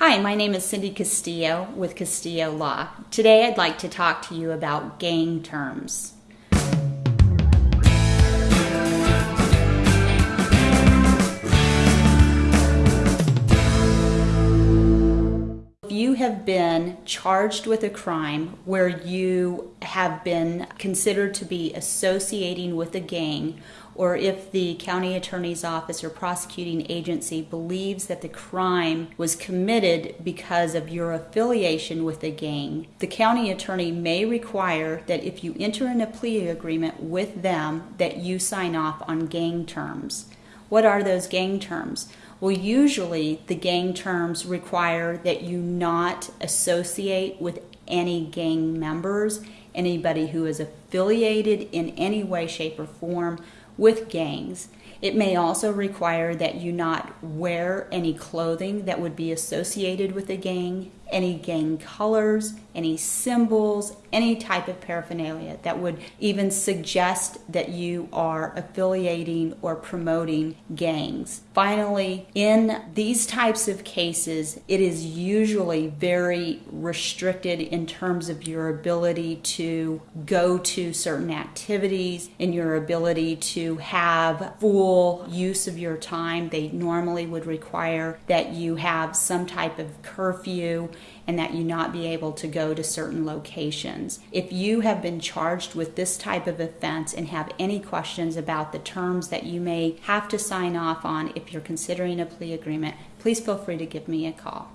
Hi, my name is Cindy Castillo with Castillo Law. Today I'd like to talk to you about gang terms. Have been charged with a crime where you have been considered to be associating with a gang, or if the county attorney's office or prosecuting agency believes that the crime was committed because of your affiliation with a gang, the county attorney may require that if you enter in a plea agreement with them that you sign off on gang terms. What are those gang terms? Well, usually the gang terms require that you not associate with any gang members, anybody who is affiliated in any way, shape, or form with gangs. It may also require that you not wear any clothing that would be associated with a gang, any gang colors, any symbols, any type of paraphernalia that would even suggest that you are affiliating or promoting gangs. Finally, in these types of cases, it is usually very restricted in terms of your ability to go to certain activities and your ability to have full use of your time. They normally would require that you have some type of curfew and that you not be able to go to certain locations. If you have been charged with this type of offense and have any questions about the terms that you may have to sign off on if you're considering a plea agreement, please feel free to give me a call.